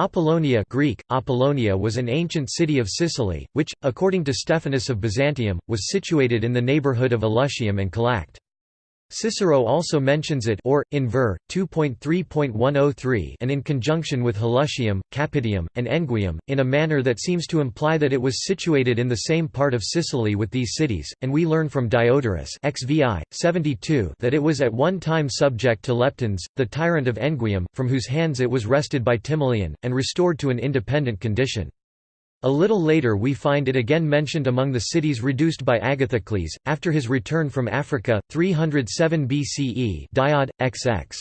Apollonia Greek, Apollonia was an ancient city of Sicily, which, according to Stephanus of Byzantium, was situated in the neighbourhood of Elusium and Calact. Cicero also mentions it or, in ver. 2.3.103 and in conjunction with Helusium, Capitium, and Enguium, in a manner that seems to imply that it was situated in the same part of Sicily with these cities, and we learn from Diodorus XVI, 72 that it was at one time subject to Leptines, the tyrant of Enguium, from whose hands it was wrested by Timoleon, and restored to an independent condition. A little later we find it again mentioned among the cities reduced by Agathocles, after his return from Africa, 307 BCE Diod, XX.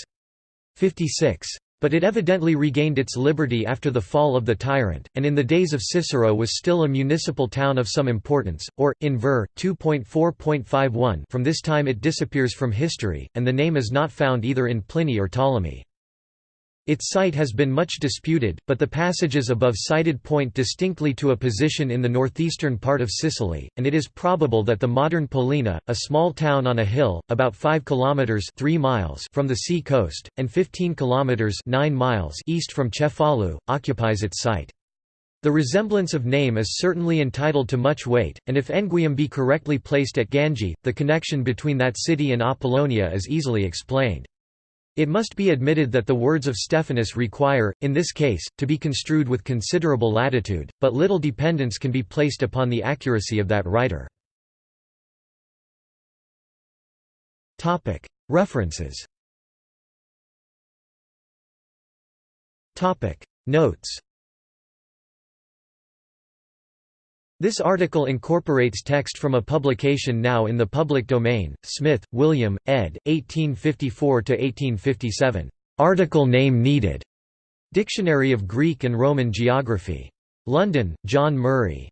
56. But it evidently regained its liberty after the fall of the tyrant, and in the days of Cicero was still a municipal town of some importance, or, in ver. 2.4.51 from this time it disappears from history, and the name is not found either in Pliny or Ptolemy. Its site has been much disputed, but the passages above cited point distinctly to a position in the northeastern part of Sicily, and it is probable that the modern Pollina, a small town on a hill, about 5 kilometers 3 miles from the sea coast and 15 kilometers 9 miles east from Cefalu, occupies its site. The resemblance of name is certainly entitled to much weight, and if Enguium be correctly placed at Gangi, the connection between that city and Apollonia is easily explained. It must be admitted that the words of Stephanus require, in this case, to be construed with considerable latitude, but little dependence can be placed upon the accuracy of that writer. References. Notes This article incorporates text from a publication now in the public domain, Smith, William, ed. 1854–1857. Article name needed. Dictionary of Greek and Roman Geography. London, John Murray.